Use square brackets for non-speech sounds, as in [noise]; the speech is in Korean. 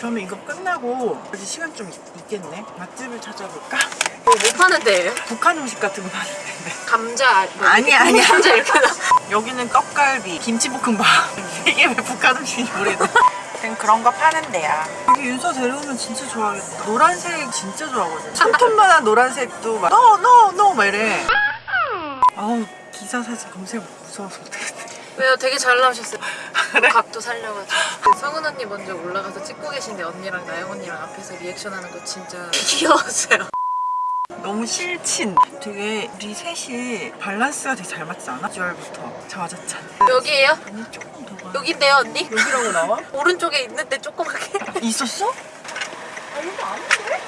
그러면 이거 끝나고 이제 시간 좀 있- 있겠네. 맛집을 찾아볼까? 뭐, 뭐 파는 데예요? 북한 음식 같은 거 파는데. 감자 뭐 [laughs] 아니, 아니야. 감자 이렇게 나. 여기는 떡갈비, 김치볶음밥. [laughs] 이게 왜 북한 음식인지 모르겠네. 그냥 그런 거 파는 데야. 여기 윤서 데려오면 진짜 좋아하겠다. 노란색 진짜 좋아하거든. 손톱만한 노란색도 막, no, no, no, 막 이래. 아우, 기사 사진 검색 무서워서 못하겠네. 왜요? 되게 잘 나오셨어요. [laughs] 각도 살려가지고. 그 성은 언니 먼저 올라가서 찍고 계신데 언니랑 나영 언니랑 앞에서 리액션하는 거 진짜 [laughs] 귀여웠어요. 너무 실친. 되게 우리 셋이 밸런스가 되게 잘 맞지 않아? 비주얼부터 자화자찬. 여기에요? 아니, 조금 더 가. 여긴데요 언니? 여기라고 나와? [laughs] 오른쪽에 있는데 조그맣게. 있었어? 아, 여기 아닌데?